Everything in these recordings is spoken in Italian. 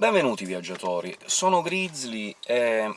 Benvenuti viaggiatori, sono Grizzly e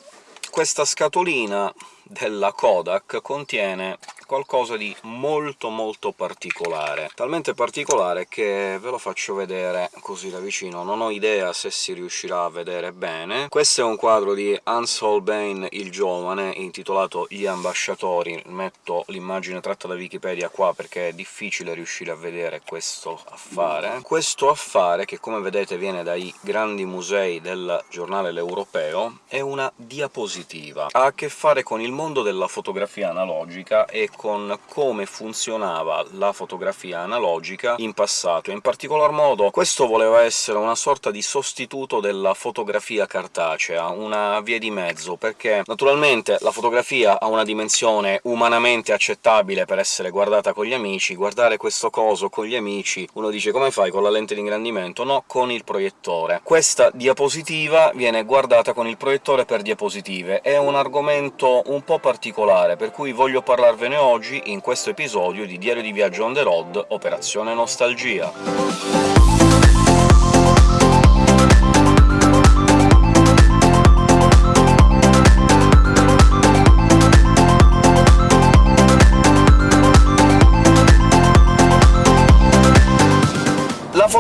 questa scatolina della Kodak contiene qualcosa di molto molto particolare. Talmente particolare che ve lo faccio vedere così da vicino, non ho idea se si riuscirà a vedere bene. Questo è un quadro di Hans Holbein il Giovane, intitolato Gli ambasciatori. Metto l'immagine tratta da Wikipedia qua perché è difficile riuscire a vedere questo affare. Questo affare, che come vedete viene dai grandi musei del giornale L'Europeo, è una diapositiva. Ha a che fare con il mondo della fotografia analogica e con come funzionava la fotografia analogica in passato. In particolar modo questo voleva essere una sorta di sostituto della fotografia cartacea, una via di mezzo, perché naturalmente la fotografia ha una dimensione umanamente accettabile per essere guardata con gli amici, guardare questo coso con gli amici uno dice «come fai, con la lente di ingrandimento?» No, con il proiettore. Questa diapositiva viene guardata con il proiettore per diapositive. È un argomento un po' particolare, per cui voglio parlarvene oggi in questo episodio di Diario di Viaggio on the road Operazione Nostalgia.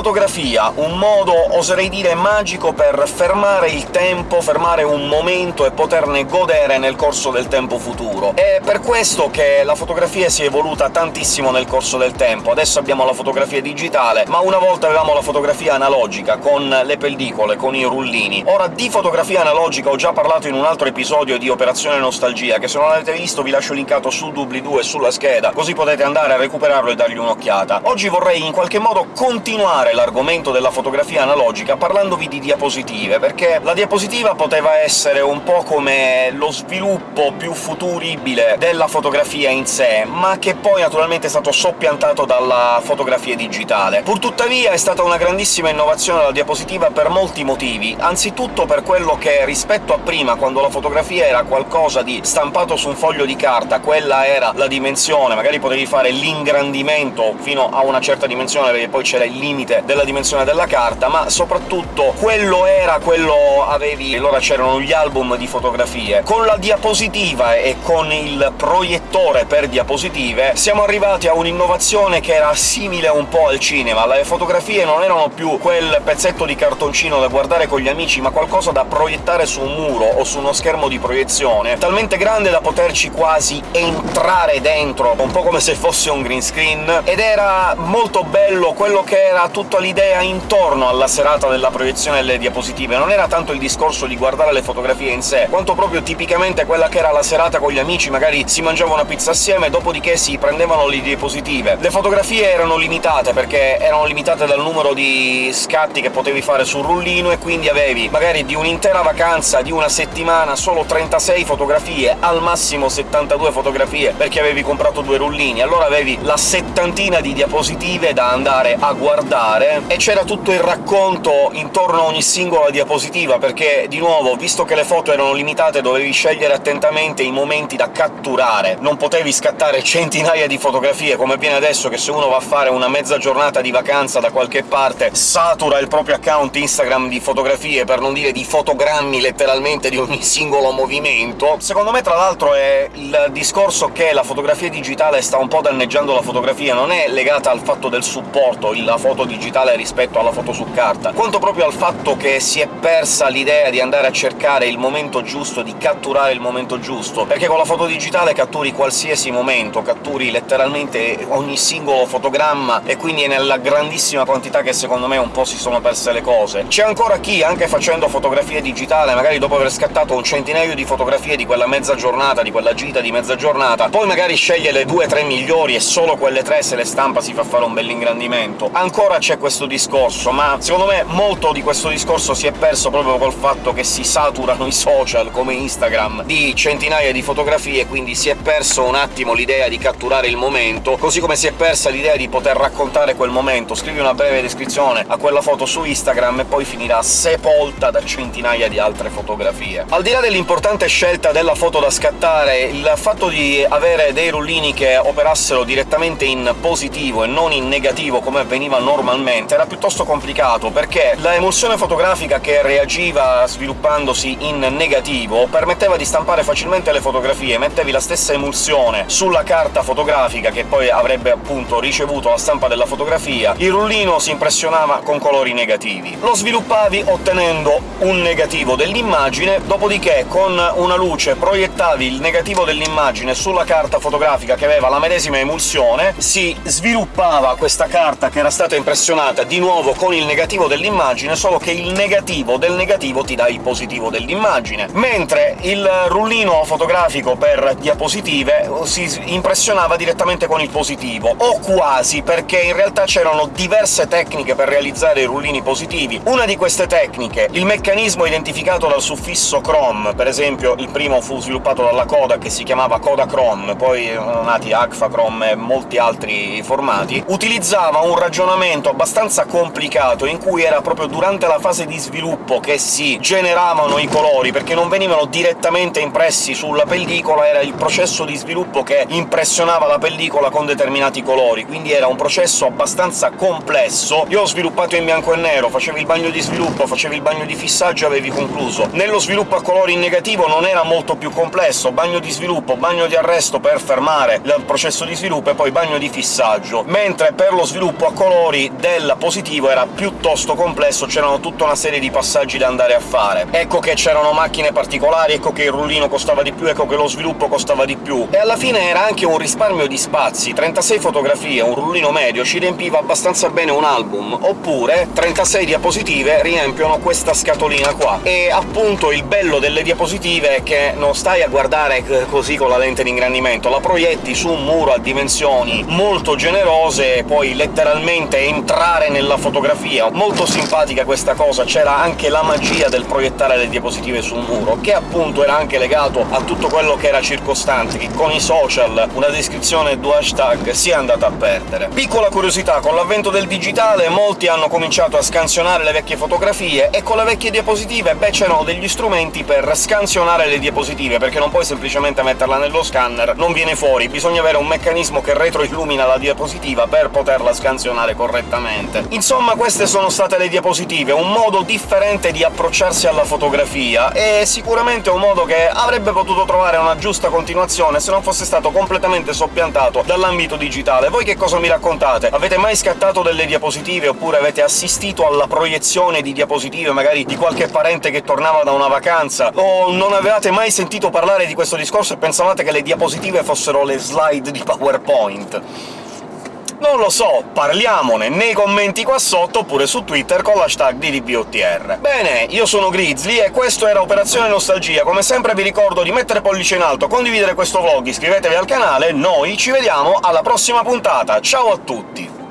Fotografia, un modo, oserei dire, magico per fermare il tempo, fermare un momento e poterne godere nel corso del tempo futuro. È per questo che la fotografia si è evoluta tantissimo nel corso del tempo. Adesso abbiamo la fotografia digitale, ma una volta avevamo la fotografia analogica, con le pellicole, con i rullini. Ora, di fotografia analogica ho già parlato in un altro episodio di Operazione Nostalgia, che se non l'avete visto vi lascio linkato sul doobly-doo e sulla scheda, così potete andare a recuperarlo e dargli un'occhiata. Oggi vorrei in qualche modo continuare l'argomento della fotografia analogica parlandovi di diapositive, perché la diapositiva poteva essere un po' come lo sviluppo più futuribile della fotografia in sé, ma che poi naturalmente è stato soppiantato dalla fotografia digitale. Purtuttavia è stata una grandissima innovazione la diapositiva per molti motivi, anzitutto per quello che rispetto a prima, quando la fotografia era qualcosa di stampato su un foglio di carta, quella era la dimensione, magari potevi fare l'ingrandimento fino a una certa dimensione, perché poi c'era il limite della dimensione della carta, ma soprattutto quello era quello avevi... allora c'erano gli album di fotografie. Con la diapositiva e con il proiettore per diapositive siamo arrivati a un'innovazione che era simile un po' al cinema. Le fotografie non erano più quel pezzetto di cartoncino da guardare con gli amici, ma qualcosa da proiettare su un muro o su uno schermo di proiezione, talmente grande da poterci quasi entrare dentro, un po' come se fosse un green screen, ed era molto bello quello che era tutto tutta l'idea intorno alla serata della proiezione delle diapositive, non era tanto il discorso di guardare le fotografie in sé, quanto proprio tipicamente quella che era la serata con gli amici, magari si mangiava una pizza assieme, dopodiché si prendevano le diapositive. Le fotografie erano limitate, perché erano limitate dal numero di scatti che potevi fare sul rullino, e quindi avevi magari di un'intera vacanza, di una settimana, solo 36 fotografie, al massimo 72 fotografie, perché avevi comprato due rullini, allora avevi la settantina di diapositive da andare a guardare fare, e c'era tutto il racconto intorno a ogni singola diapositiva, perché, di nuovo, visto che le foto erano limitate, dovevi scegliere attentamente i momenti da catturare. Non potevi scattare centinaia di fotografie, come avviene adesso, che se uno va a fare una mezza giornata di vacanza da qualche parte satura il proprio account Instagram di fotografie, per non dire di fotogrammi letteralmente di ogni singolo movimento. Secondo me, tra l'altro, è il discorso che la fotografia digitale sta un po' danneggiando la fotografia, non è legata al fatto del supporto, la foto digitale digitale rispetto alla foto su carta, quanto proprio al fatto che si è persa l'idea di andare a cercare il momento giusto, di catturare il momento giusto, perché con la foto digitale catturi qualsiasi momento, catturi letteralmente ogni singolo fotogramma, e quindi è nella grandissima quantità che secondo me un po' si sono perse le cose. C'è ancora chi, anche facendo fotografia digitale, magari dopo aver scattato un centinaio di fotografie di quella mezza giornata, di quella gita di mezza giornata, poi magari sceglie le due o tre migliori e solo quelle tre se le stampa si fa fare un bell'ingrandimento. Ancora c'è questo discorso, ma secondo me molto di questo discorso si è perso proprio col fatto che si saturano i social, come Instagram, di centinaia di fotografie, quindi si è perso un attimo l'idea di catturare il momento, così come si è persa l'idea di poter raccontare quel momento. Scrivi una breve descrizione a quella foto su Instagram e poi finirà sepolta da centinaia di altre fotografie. Al di là dell'importante scelta della foto da scattare, il fatto di avere dei rullini che operassero direttamente in positivo e non in negativo come avveniva normalmente inizialmente era piuttosto complicato, perché la emulsione fotografica che reagiva sviluppandosi in negativo permetteva di stampare facilmente le fotografie, mettevi la stessa emulsione sulla carta fotografica che poi avrebbe appunto ricevuto la stampa della fotografia, il rullino si impressionava con colori negativi. Lo sviluppavi ottenendo un negativo dell'immagine, dopodiché con una luce proiettavi il negativo dell'immagine sulla carta fotografica che aveva la medesima emulsione, si sviluppava questa carta che era stata impressionata di nuovo con il negativo dell'immagine, solo che il negativo del negativo ti dà il positivo dell'immagine, mentre il rullino fotografico per diapositive si impressionava direttamente con il positivo, o quasi, perché in realtà c'erano diverse tecniche per realizzare i rullini positivi. Una di queste tecniche, il meccanismo identificato dal suffisso Chrome, per esempio il primo fu sviluppato dalla Kodak, che si chiamava Kodachrome, poi sono nati Agfachrome e molti altri formati, utilizzava un ragionamento abbastanza complicato, in cui era proprio durante la fase di sviluppo che si generavano i colori, perché non venivano direttamente impressi sulla pellicola, era il processo di sviluppo che impressionava la pellicola con determinati colori, quindi era un processo abbastanza complesso. Io ho sviluppato in bianco e nero, facevi il bagno di sviluppo, facevi il bagno di fissaggio e avevi concluso. Nello sviluppo a colori in negativo non era molto più complesso, bagno di sviluppo, bagno di arresto per fermare il processo di sviluppo e poi bagno di fissaggio, mentre per lo sviluppo a colori del positivo era piuttosto complesso, c'erano tutta una serie di passaggi da andare a fare. Ecco che c'erano macchine particolari, ecco che il rullino costava di più, ecco che lo sviluppo costava di più, e alla fine era anche un risparmio di spazi. 36 fotografie, un rullino medio, ci riempiva abbastanza bene un album, oppure 36 diapositive riempiono questa scatolina qua. E appunto il bello delle diapositive è che non stai a guardare così con la lente di ingrandimento, la proietti su un muro a dimensioni molto generose e puoi letteralmente entrare nella fotografia. Molto simpatica questa cosa, c'era anche la magia del proiettare le diapositive su un muro, che appunto era anche legato a tutto quello che era circostante, che con i social una descrizione e due hashtag si è andata a perdere. Piccola curiosità, con l'avvento del digitale molti hanno cominciato a scansionare le vecchie fotografie, e con le vecchie diapositive, beh, c'erano degli strumenti per scansionare le diapositive, perché non puoi semplicemente metterla nello scanner, non viene fuori, bisogna avere un meccanismo che retroillumina la diapositiva per poterla scansionare correttamente. Insomma, queste sono state le diapositive, un modo differente di approcciarsi alla fotografia, e sicuramente un modo che avrebbe potuto trovare una giusta continuazione se non fosse stato completamente soppiantato dall'ambito digitale. Voi che cosa mi raccontate? Avete mai scattato delle diapositive, oppure avete assistito alla proiezione di diapositive, magari di qualche parente che tornava da una vacanza, o non avevate mai sentito parlare di questo discorso e pensavate che le diapositive fossero le slide di PowerPoint? Non lo so, parliamone nei commenti qua sotto, oppure su Twitter con l'hashtag DDBOTR. Bene, io sono Grizzly e questo era Operazione Nostalgia. Come sempre vi ricordo di mettere pollice in alto, condividere questo vlog, iscrivetevi al canale, noi ci vediamo alla prossima puntata. Ciao a tutti!